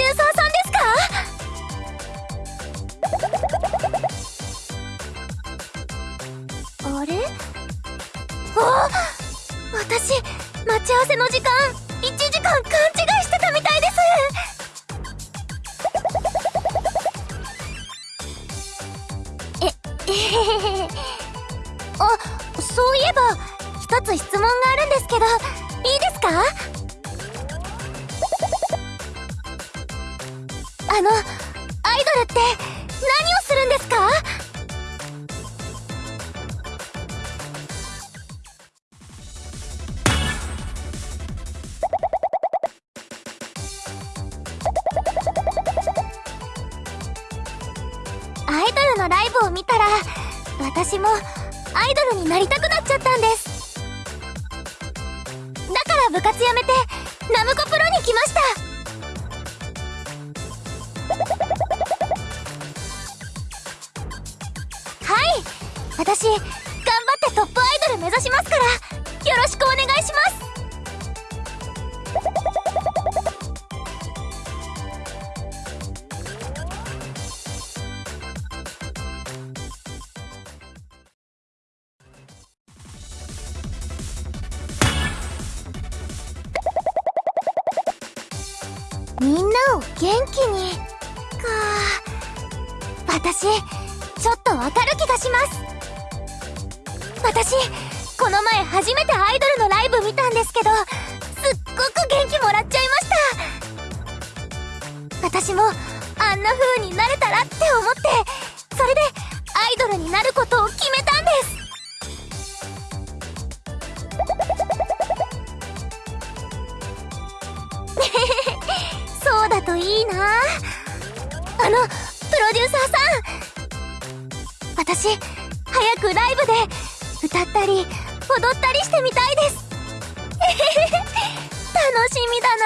デューサーさんですか？あれ？あ私待ち合わせの私もアイドルになりたくなっちゃったんです。だから部活やめてナムコプロに来ました。はい。私頑張ってトップアイドル目指しますから。ちょっとわかる気がします。私この前初めてアイドルのライブ見たんですけどすっごく元気もらっちゃいました。私もあんな風になれたらって思ってそれでアイドルになることを決めたんです。そうだといいな。あのプロデューサーさん。私早くライブで歌ったり踊ったりしてみたいです。楽しみだな。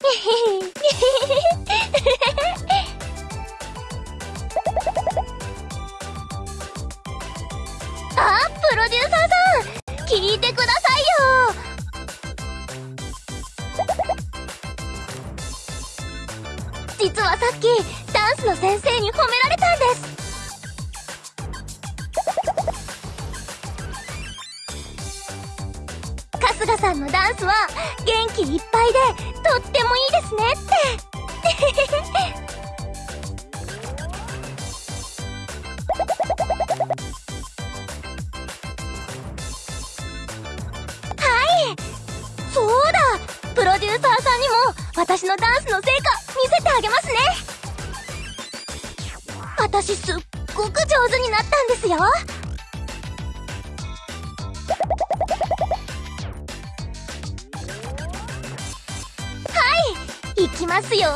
あ の先生に褒められたんです。春日さんのダンスは元気いっぱいでとってもいいですねって。はい。そうだ。プロデューサーさんにも私のダンスの成果見せてあげますね。私すっごく上手になったんですよ。はい行きますよ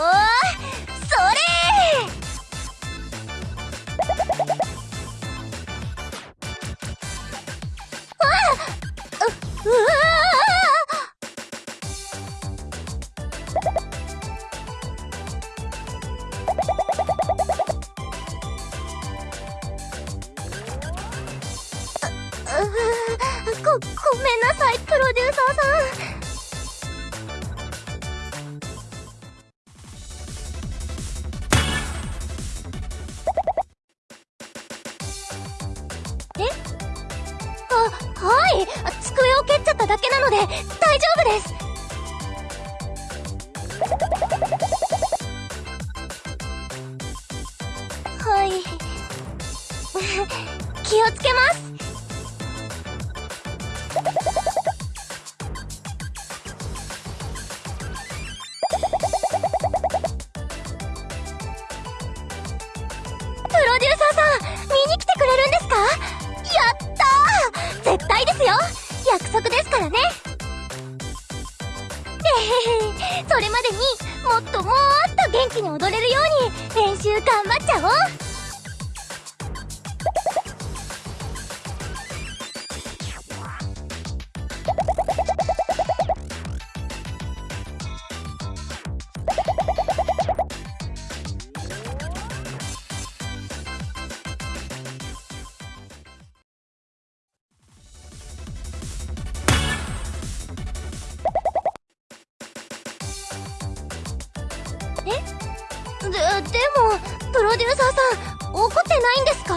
机を蹴っちゃっただけなので大丈夫です。はい。気をつけます。プロデューサーさん怒ってないんですか？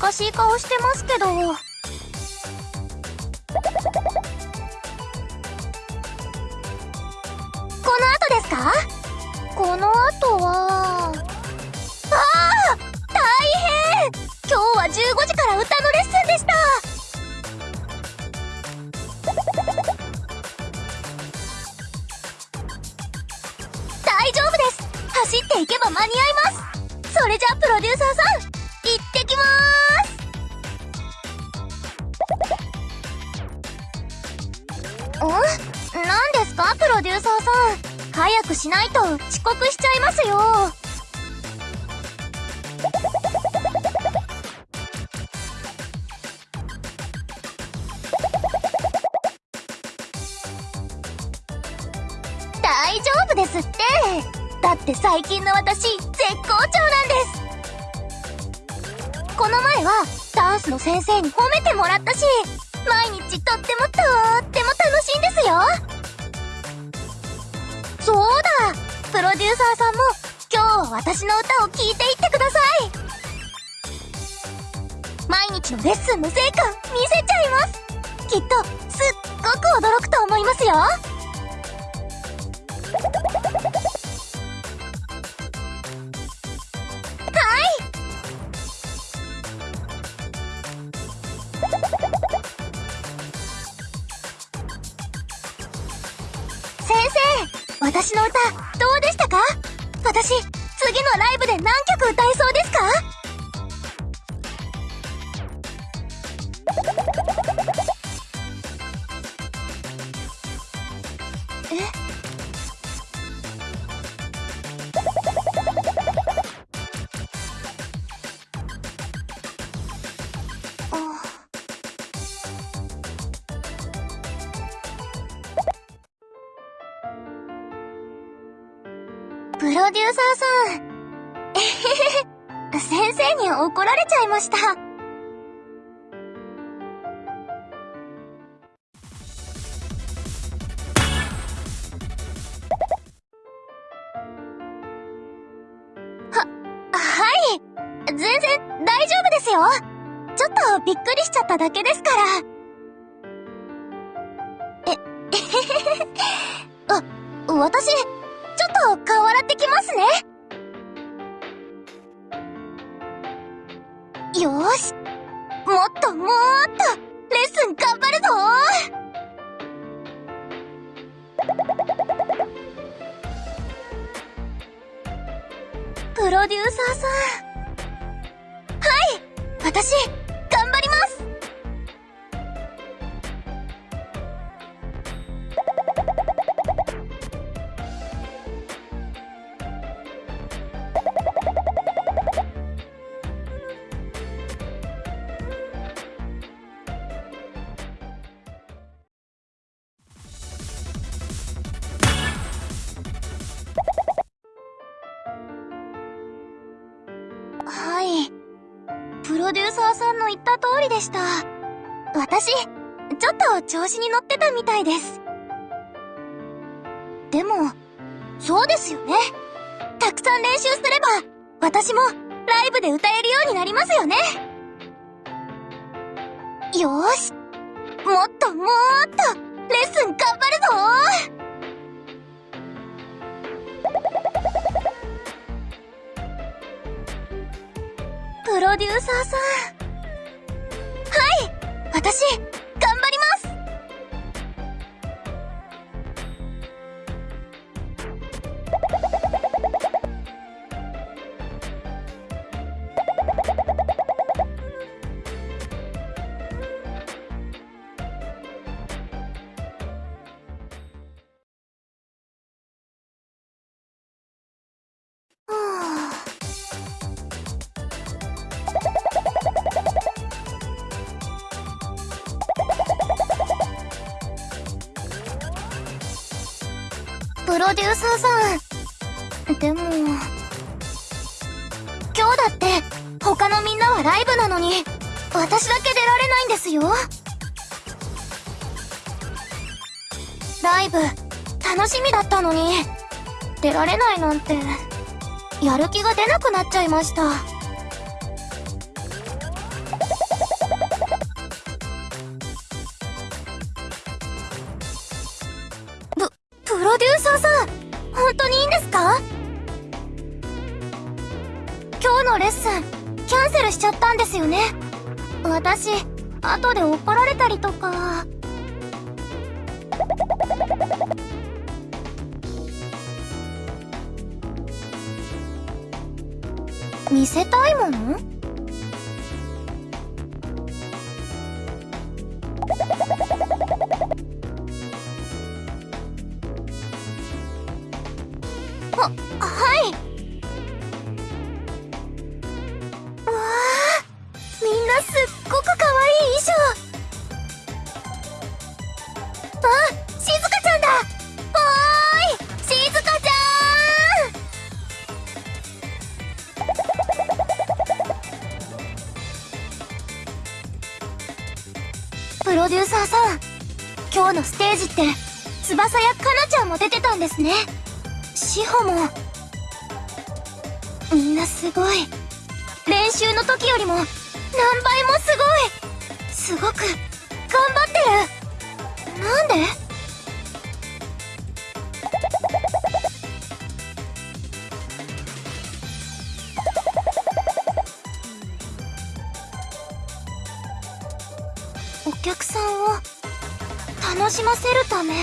難しい顔してますけど。この後ですか？この後は。ああ大変！今日は15時から歌のレッスンでした。大丈夫です。走っていけば間に合います。それじゃあプロデューサーさんん？何ですかプロデューサーさん？早くしないと遅刻しちゃいますよ。大丈夫ですって。だって最近の私絶好調なんです。この前はダンスの先生に褒めてもらったし毎日とってもとっしいんですよ。そうだ。プロデューサーさんも今日私の歌を聴いていってください。毎日のレッスンの成果見せちゃいます。きっとすっごく驚くと思いますよ。次のライブで何曲歌えそうですか？プロデューサーさん。えへへ。先生に怒られちゃいました。は、はい。全然大丈夫ですよ。ちょっとびっくりしちゃっただけですから。え、えへへへ。あ、私、プロデューサーさん。はい私、調子に乗ってたみたいです。でも、そうですよね。たくさん練習すれば、私もライブで歌えるようになりますよね。よーし。もっともっと、レッスン頑張るぞプロデューサーさん。はい私、プロデューサーさん。でも、今日だって他のみんなはライブなのに、私だけ出られないんですよ。ライブ、楽しみだったのに、出られないなんて、やる気が出なくなっちゃいました。ッスン、キャンセルしちゃったんですよね。私、後で怒られたりとか。見せたいもの？りも、何倍もすごい。すごく、頑張ってる。なんで？お客さんを楽しませるため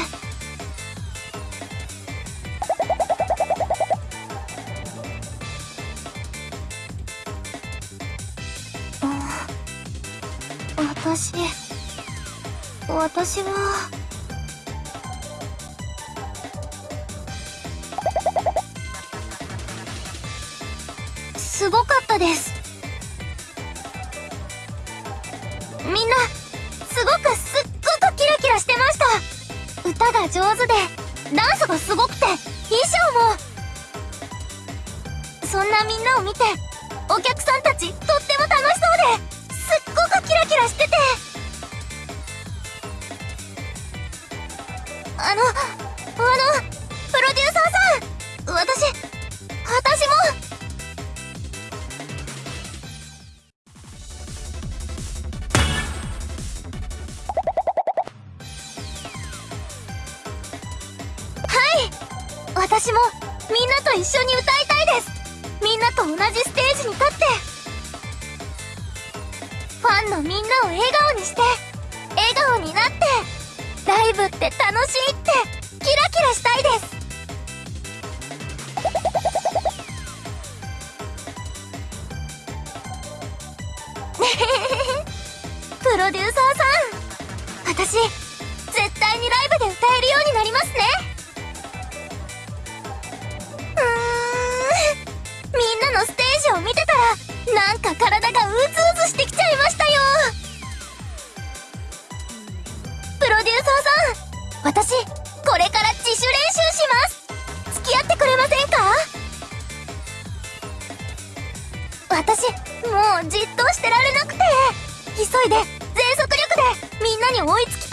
ようになりますね。うーん。みんなのステージを見てたらなんか体がうずうずしてきちゃいましたよ。プロデューサーさん私これから自主練習します。付き合ってくれませんか？私もうじっとしてられなくて。急いで全速力でみんなに追いつき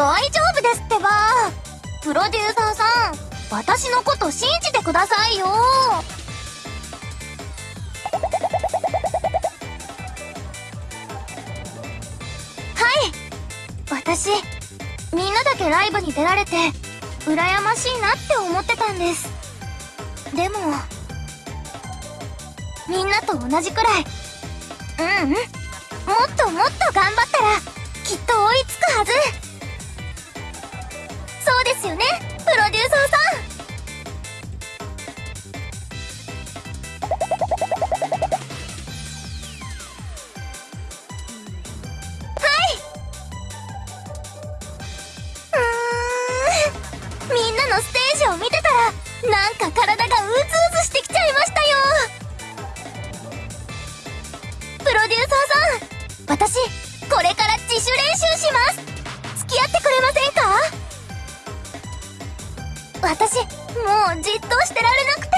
大丈夫ですってば。プロデューサーさん私のこと信じてくださいよ。はい。私みんなだけライブに出られて羨ましいなって思ってたんです。でもみんなと同じくらい。ううん。もっともっと頑張ったらきっと追いつくはず。ですよねプロデューサーさん。はい。うーん。みんなのステージを見てたらなんか体がうずうずしてきちゃいましたよ。プロデューサーさん私これから自主練習します。付き合ってくれませんか？私もうじっとしてられなくて。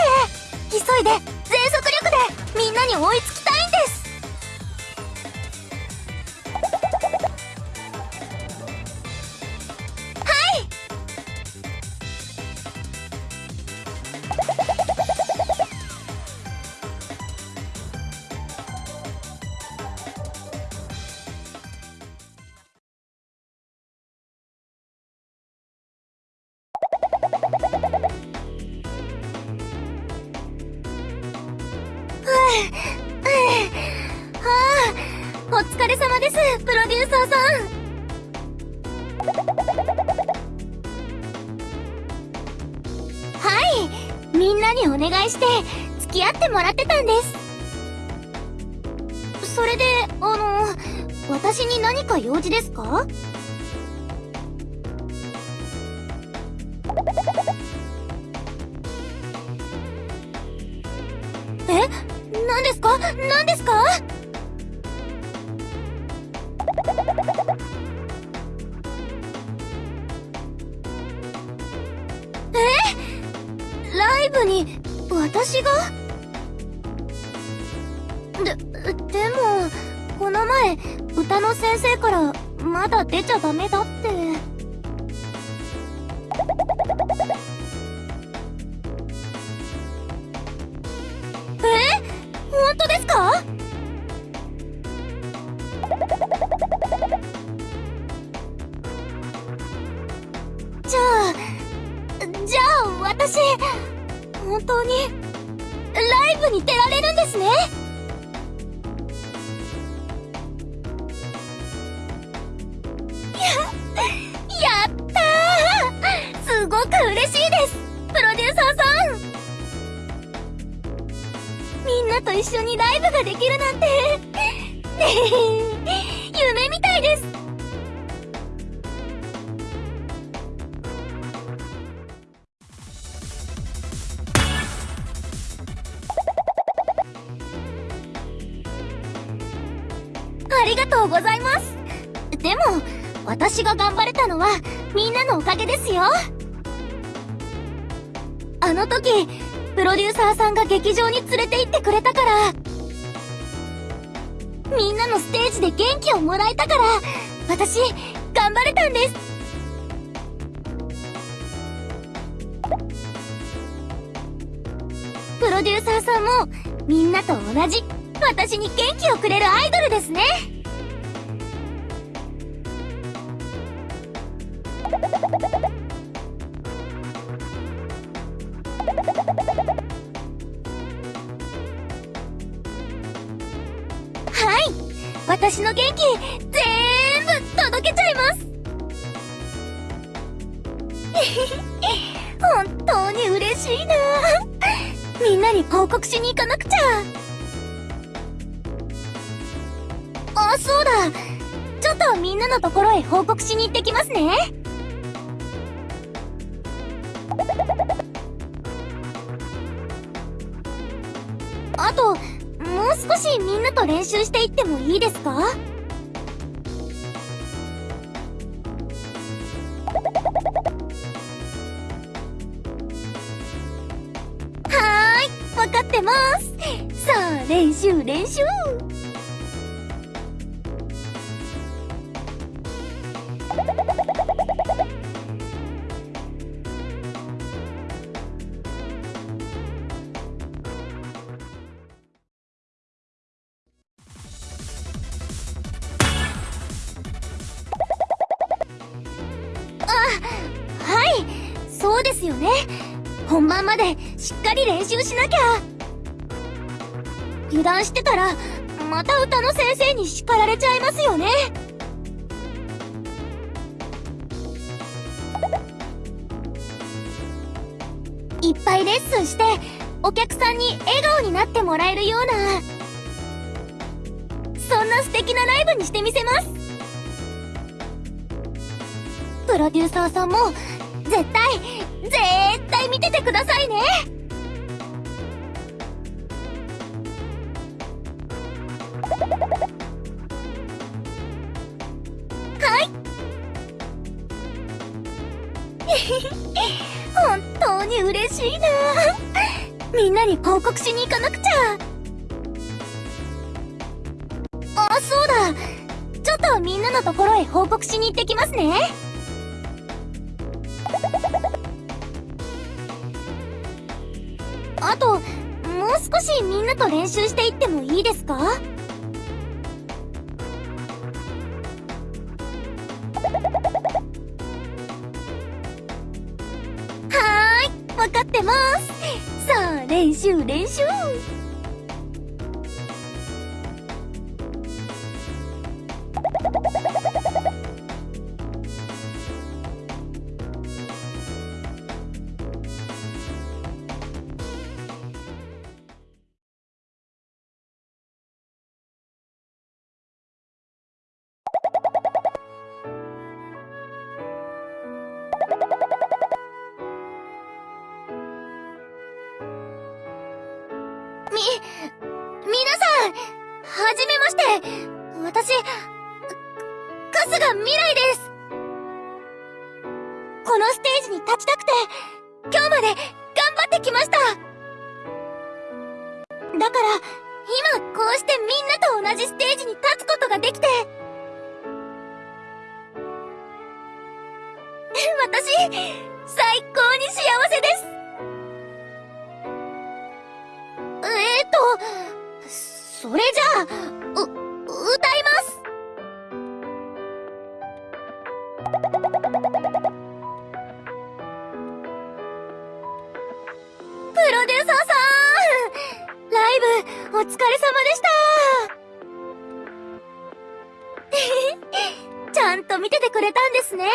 急いで全速力でみんなに追いつき疲れ様です、プロデューサーさん。はい、みんなにお願いして、付き合ってもらってたんです。それで、あの、私に何か用事ですか？ありがとうございます。でも私が頑張れたのはみんなのおかげですよ。あの時プロデューサーさんが劇場に連れて行ってくれたからみんなのステージで元気をもらえたから私頑張れたんです。プロデューサーさんもみんなと同じ。私に元気をくれるアイドルですね。はい。私の元気全部届けちゃいます。本当に嬉しいな。みんなに報告しに行かなくちゃ。あそうだ。ちょっとみんなのところへ報告しに行ってきますね。あともう少しみんなと練習していってもいいですか？はーいわかってます。さあ練習練習。ですよね。本番までしっかり練習しなきゃ。油断してたらまた歌の先生に叱られちゃいますよね。いっぱいレッスンしてお客さんに笑顔になってもらえるようなそんな素敵なライブにしてみせます。プロデューサーさんも絶対絶対見ててくださいね。はい。本当に嬉しいな。みんなに報告しに行かなくちゃ。あそうだ。ちょっとみんなのところへ報告しに行ってきますね。しいみんなと練習していってもいいですか？はーい分かってます。さあ練習練習。はじめまして。私、か春日未来です。このステージに立ちたくて、今日まで頑張ってきました。だから、今こうしてみんなと同じステージに立つことができて、私、最高に幸せです。えーと、それじゃあ、う、歌います。プロデューサーさんライブ、お疲れ様でした ちゃんと見ててくれたんですね。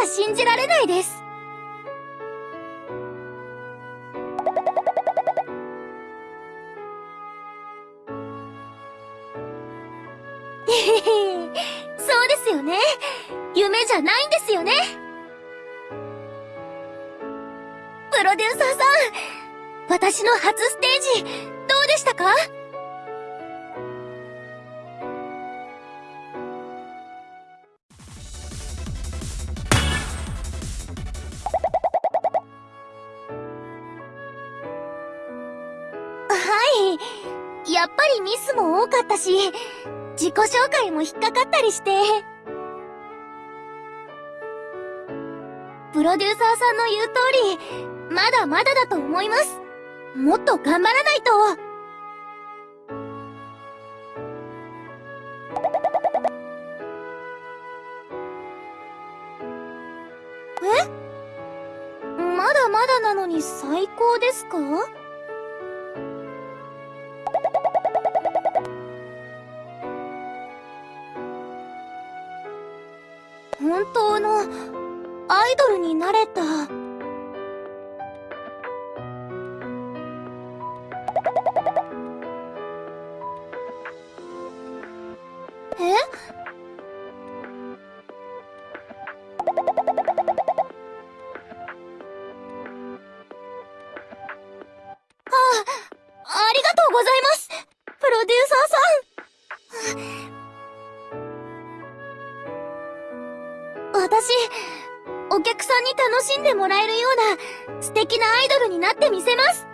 だ信じられないです。そうですよね。夢じゃないんですよね。プロデューサーさん、私の初ステージ、どうでしたか？ミスも多かったし、自己紹介も引っかかったりして。プロデューサーさんの言う通り、まだまだだと思います。もっと頑張らないと。え？まだまだなのに最高ですか？本当のアイドルになれた。なアイドルになってみせます。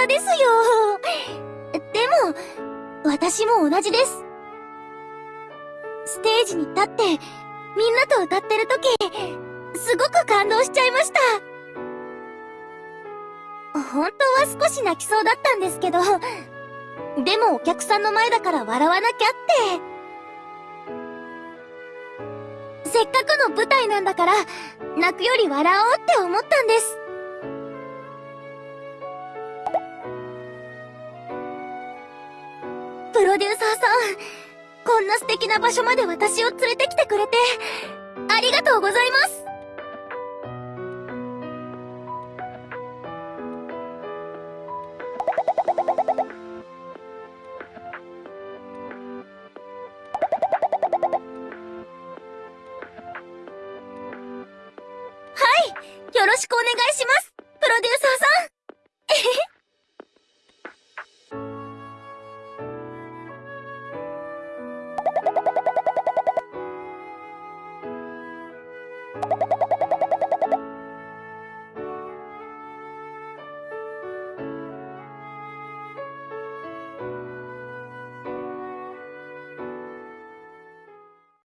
さですよ。でも、私も同じです。ステージに立って、みんなと歌ってる時、すごく感動しちゃいました。本当は少し泣きそうだったんですけど、でもお客さんの前だから笑わなきゃって。せっかくの舞台なんだから、泣くより笑おうって思ったんです。プロデューサーさん、こんな素敵な場所まで私を連れてきてくれて、ありがとうございます。